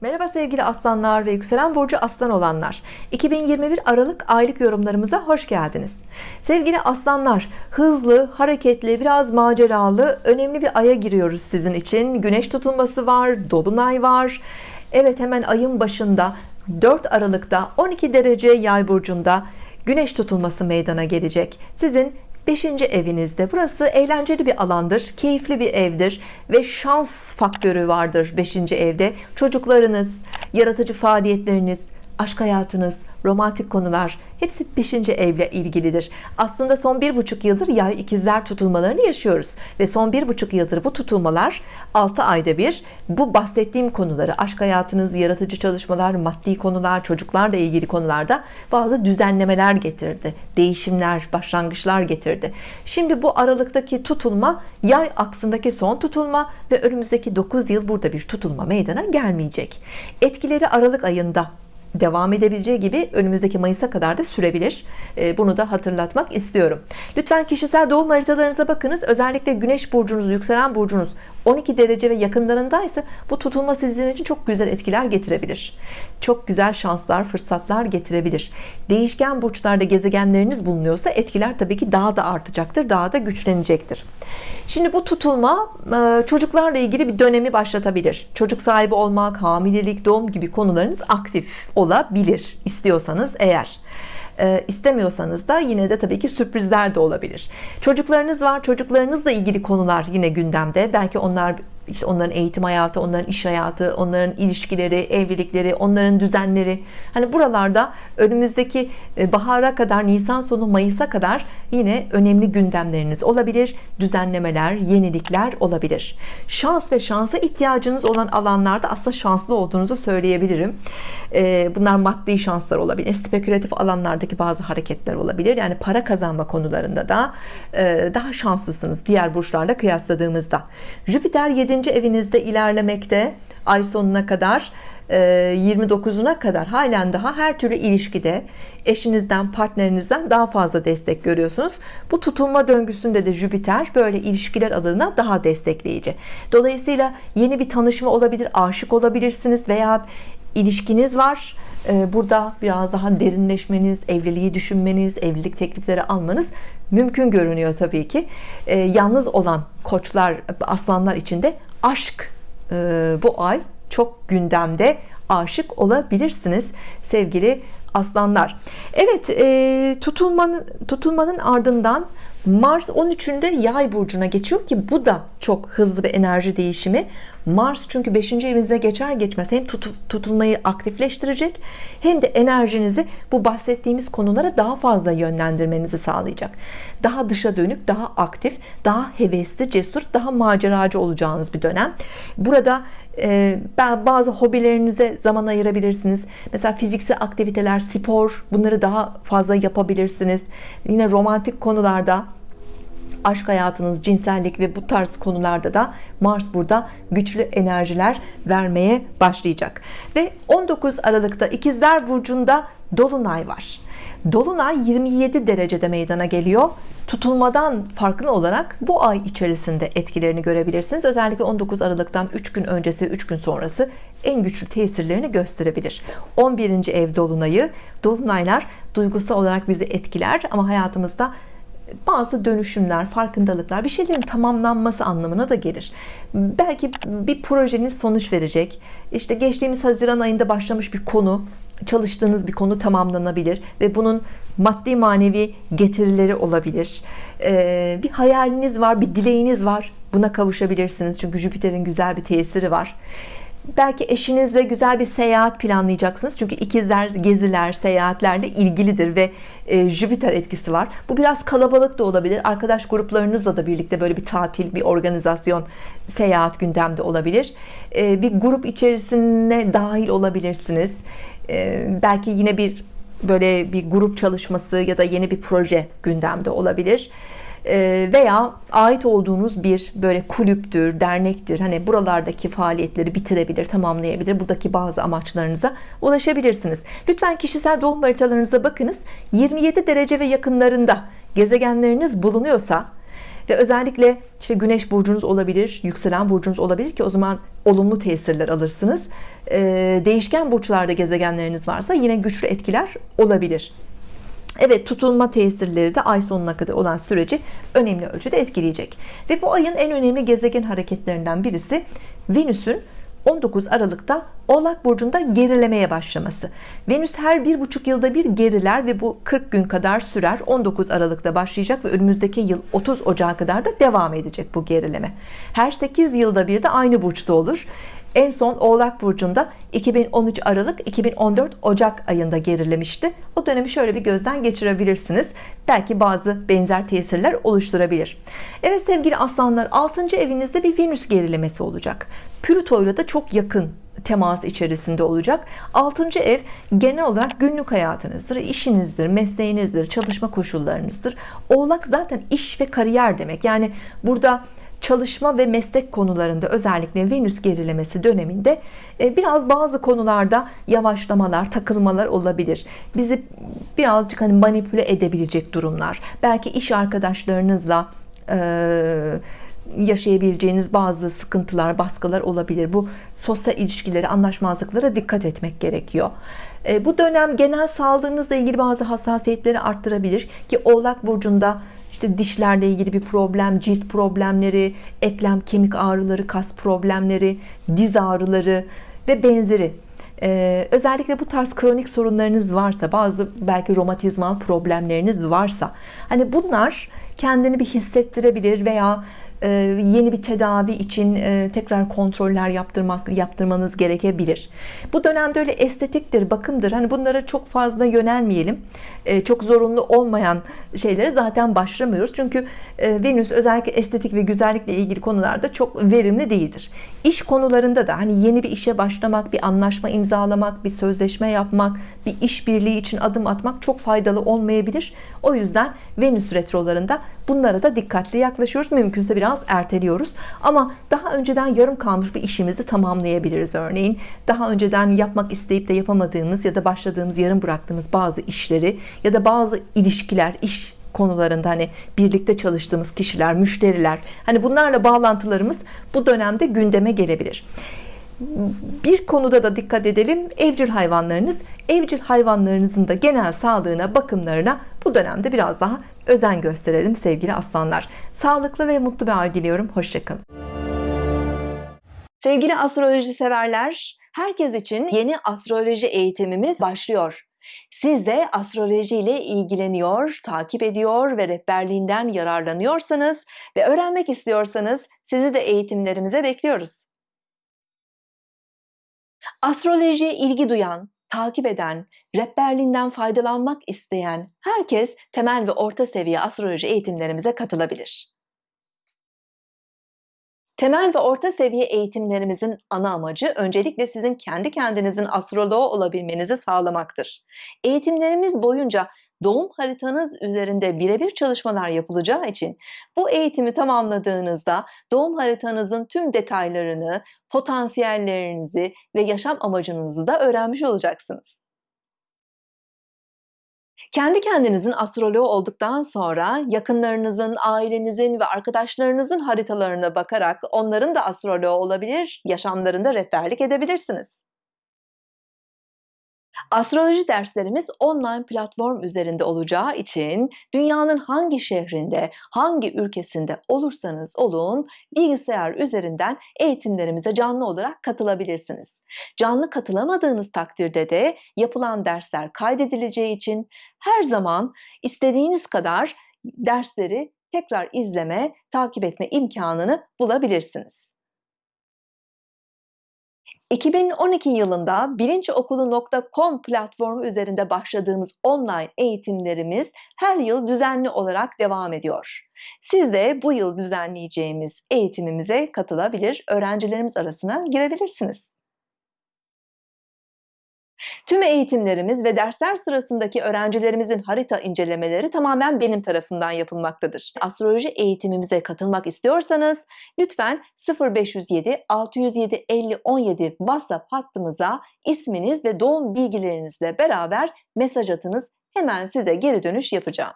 Merhaba sevgili aslanlar ve yükselen burcu aslan olanlar. 2021 Aralık aylık yorumlarımıza hoş geldiniz. Sevgili aslanlar hızlı hareketli biraz maceralı önemli bir aya giriyoruz sizin için. Güneş tutulması var dolunay var. Evet hemen ayın başında 4 Aralık'ta 12 derece yay burcunda güneş tutulması meydana gelecek. Sizin 5. evinizde burası eğlenceli bir alandır keyifli bir evdir ve şans faktörü vardır 5. evde çocuklarınız yaratıcı faaliyetleriniz aşk hayatınız romantik konular. Hepsi 5. evle ilgilidir. Aslında son bir buçuk yıldır yay ikizler tutulmalarını yaşıyoruz. Ve son bir buçuk yıldır bu tutulmalar 6 ayda bir. Bu bahsettiğim konuları aşk hayatınız yaratıcı çalışmalar maddi konular çocuklarla ilgili konularda bazı düzenlemeler getirdi. Değişimler başlangıçlar getirdi. Şimdi bu aralıktaki tutulma yay aksındaki son tutulma ve önümüzdeki 9 yıl burada bir tutulma meydana gelmeyecek. Etkileri Aralık ayında devam edebileceği gibi önümüzdeki Mayıs'a kadar da sürebilir. Ee, bunu da hatırlatmak istiyorum. Lütfen kişisel doğum haritalarınıza bakınız. Özellikle güneş burcunuz yükselen burcunuz 12 derece ve yakınlarındaysa bu tutulma sizin için çok güzel etkiler getirebilir. Çok güzel şanslar fırsatlar getirebilir. Değişken burçlarda gezegenleriniz bulunuyorsa etkiler tabii ki daha da artacaktır daha da güçlenecektir. Şimdi bu tutulma e, çocuklarla ilgili bir dönemi başlatabilir. Çocuk sahibi olmak hamilelik doğum gibi konularınız aktif olabilir istiyorsanız eğer. E, istemiyorsanız da yine de tabii ki sürprizler de olabilir. Çocuklarınız var çocuklarınızla ilgili konular yine gündemde. Belki onlar işte onların eğitim hayatı, onların iş hayatı, onların ilişkileri, evlilikleri, onların düzenleri. Hani buralarda önümüzdeki e, bahara kadar, Nisan sonu Mayıs'a kadar yine önemli gündemleriniz olabilir. Düzenlemeler, yenilikler olabilir. Şans ve şansa ihtiyacınız olan alanlarda aslında şanslı olduğunuzu söyleyebilirim. E, bunlar maddi şanslar olabilir. Spekülatif alanlardaki bazı hareketler olabilir. Yani para kazanma konularında da e, daha şanslısınız diğer burçlarla kıyasladığımızda. Jüpiter 7 evinizde ilerlemekte ay sonuna kadar 29'una e, kadar halen daha her türlü ilişkide eşinizden partnerinizden daha fazla destek görüyorsunuz. Bu tutulma döngüsünde de Jüpiter böyle ilişkiler adına daha destekleyici. Dolayısıyla yeni bir tanışma olabilir aşık olabilirsiniz veya ilişkiniz var. E, burada biraz daha derinleşmeniz evliliği düşünmeniz evlilik teklifleri almanız mümkün görünüyor tabii ki. E, yalnız olan koçlar aslanlar içinde aşk e, bu ay çok gündemde aşık olabilirsiniz. Sevgili aslanlar. Evet e, tutulmanın tutulmanın ardından Mars 13'ünde yay burcuna geçiyor ki bu da çok hızlı bir enerji değişimi. Mars çünkü 5. evinize geçer geçmez hem tut, tutulmayı aktifleştirecek hem de enerjinizi bu bahsettiğimiz konulara daha fazla yönlendirmenizi sağlayacak. Daha dışa dönük daha aktif daha hevesli cesur daha maceracı olacağınız bir dönem. Burada e, bazı hobilerinize zaman ayırabilirsiniz mesela fiziksel aktiviteler spor bunları daha fazla yapabilirsiniz yine romantik konularda aşk hayatınız, cinsellik ve bu tarz konularda da Mars burada güçlü enerjiler vermeye başlayacak. Ve 19 Aralık'ta İkizler Burcu'nda Dolunay var. Dolunay 27 derecede meydana geliyor. Tutulmadan farklı olarak bu ay içerisinde etkilerini görebilirsiniz. Özellikle 19 Aralık'tan 3 gün öncesi 3 gün sonrası en güçlü tesirlerini gösterebilir. 11. ev dolunayı, dolunaylar duygusal olarak bizi etkiler ama hayatımızda bazı dönüşümler, farkındalıklar, bir şeylerin tamamlanması anlamına da gelir. Belki bir projeniz sonuç verecek. İşte geçtiğimiz Haziran ayında başlamış bir konu, çalıştığınız bir konu tamamlanabilir ve bunun maddi manevi getirileri olabilir. Ee, bir hayaliniz var, bir dileğiniz var. Buna kavuşabilirsiniz. Çünkü Jüpiter'in güzel bir tesiri var belki eşinizle güzel bir seyahat planlayacaksınız çünkü ikizler geziler seyahatlerle ilgilidir ve e, Jüpiter etkisi var bu biraz kalabalık da olabilir arkadaş gruplarınızla da birlikte böyle bir tatil bir organizasyon seyahat gündemde olabilir e, bir grup içerisine dahil olabilirsiniz e, belki yine bir böyle bir grup çalışması ya da yeni bir proje gündemde olabilir ee, veya ait olduğunuz bir böyle kulüptür, dernektir. Hani buralardaki faaliyetleri bitirebilir, tamamlayabilir. Buradaki bazı amaçlarınıza ulaşabilirsiniz. Lütfen kişisel doğum haritalarınıza bakınız. 27 derece ve yakınlarında gezegenleriniz bulunuyorsa ve özellikle işte Güneş burcunuz olabilir, yükselen burcunuz olabilir ki o zaman olumlu tesirler alırsınız. Ee, değişken burçlarda gezegenleriniz varsa yine güçlü etkiler olabilir. Evet tutulma tesirleri de ay sonuna kadar olan süreci önemli ölçüde etkileyecek. Ve bu ayın en önemli gezegen hareketlerinden birisi Venüs'ün 19 Aralık'ta Oğlak Burcu'nda gerilemeye başlaması. Venüs her bir buçuk yılda bir geriler ve bu 40 gün kadar sürer. 19 Aralık'ta başlayacak ve önümüzdeki yıl 30 Ocağı kadar da devam edecek bu gerileme. Her 8 yılda bir de aynı burçta olur. En son Oğlak Burcu'nda 2013 Aralık 2014 Ocak ayında gerilemişti. O dönemi şöyle bir gözden geçirebilirsiniz. Belki bazı benzer tesirler oluşturabilir. Evet sevgili aslanlar 6. evinizde bir Venüs gerilemesi olacak. Plüto'yla da çok yakın temas içerisinde olacak. 6. ev genel olarak günlük hayatınızdır, işinizdir, mesleğinizdir, çalışma koşullarınızdır. Oğlak zaten iş ve kariyer demek. Yani burada çalışma ve meslek konularında özellikle Venüs gerilemesi döneminde e, biraz bazı konularda yavaşlamalar, takılmalar olabilir. Bizi birazcık hani manipüle edebilecek durumlar. Belki iş arkadaşlarınızla e, yaşayabileceğiniz bazı sıkıntılar, baskılar olabilir. Bu sosyal ilişkileri, anlaşmazlıklara dikkat etmek gerekiyor. E, bu dönem genel sağlığınızla ilgili bazı hassasiyetleri arttırabilir ki Oğlak Burcu'nda işte dişlerle ilgili bir problem, cilt problemleri, eklem kemik ağrıları, kas problemleri, diz ağrıları ve benzeri. Ee, özellikle bu tarz kronik sorunlarınız varsa, bazı belki romatizmal problemleriniz varsa, hani bunlar kendini bir hissettirebilir veya yeni bir tedavi için e, tekrar kontroller yaptırmak yaptırmanız gerekebilir. Bu dönemde öyle estetiktir, bakımdır. Hani bunlara çok fazla yönelmeyelim. E, çok zorunlu olmayan şeylere zaten başlamıyoruz. Çünkü Venüs özellikle estetik ve güzellikle ilgili konularda çok verimli değildir. İş konularında da hani yeni bir işe başlamak, bir anlaşma imzalamak, bir sözleşme yapmak, bir işbirliği için adım atmak çok faydalı olmayabilir. O yüzden Venüs retrolarında bunlara da dikkatli yaklaşıyoruz. Mümkünse biraz erteliyoruz. Ama daha önceden yarım kalmış bir işimizi tamamlayabiliriz örneğin. Daha önceden yapmak isteyip de yapamadığımız ya da başladığımız yarım bıraktığımız bazı işleri ya da bazı ilişkiler, iş konularında hani birlikte çalıştığımız kişiler, müşteriler hani bunlarla bağlantılarımız bu dönemde gündeme gelebilir. Bir konuda da dikkat edelim. Evcil hayvanlarınız, evcil hayvanlarınızın da genel sağlığına, bakımlarına bu dönemde biraz daha özen gösterelim sevgili aslanlar. Sağlıklı ve mutlu bir ay diliyorum. Hoşçakalın. Sevgili astroloji severler, herkes için yeni astroloji eğitimimiz başlıyor. Siz de astroloji ile ilgileniyor, takip ediyor ve rehberliğinden yararlanıyorsanız ve öğrenmek istiyorsanız sizi de eğitimlerimize bekliyoruz. Astrolojiye ilgi duyan, takip eden, rehberliğinden faydalanmak isteyen herkes temel ve orta seviye astroloji eğitimlerimize katılabilir. Temel ve orta seviye eğitimlerimizin ana amacı öncelikle sizin kendi kendinizin astroloğu olabilmenizi sağlamaktır. Eğitimlerimiz boyunca doğum haritanız üzerinde birebir çalışmalar yapılacağı için bu eğitimi tamamladığınızda doğum haritanızın tüm detaylarını, potansiyellerinizi ve yaşam amacınızı da öğrenmiş olacaksınız. Kendi kendinizin astroloğu olduktan sonra yakınlarınızın, ailenizin ve arkadaşlarınızın haritalarına bakarak onların da astroloğu olabilir, yaşamlarında rehberlik edebilirsiniz. Astroloji derslerimiz online platform üzerinde olacağı için dünyanın hangi şehrinde, hangi ülkesinde olursanız olun bilgisayar üzerinden eğitimlerimize canlı olarak katılabilirsiniz. Canlı katılamadığınız takdirde de yapılan dersler kaydedileceği için her zaman istediğiniz kadar dersleri tekrar izleme, takip etme imkanını bulabilirsiniz. 2012 yılında bilinçokulu.com platformu üzerinde başladığımız online eğitimlerimiz her yıl düzenli olarak devam ediyor. Siz de bu yıl düzenleyeceğimiz eğitimimize katılabilir, öğrencilerimiz arasına girebilirsiniz. Tüm eğitimlerimiz ve dersler sırasındaki öğrencilerimizin harita incelemeleri tamamen benim tarafından yapılmaktadır. Astroloji eğitimimize katılmak istiyorsanız lütfen 0507 607 50 17 WhatsApp hattımıza isminiz ve doğum bilgilerinizle beraber mesaj atınız. Hemen size geri dönüş yapacağım.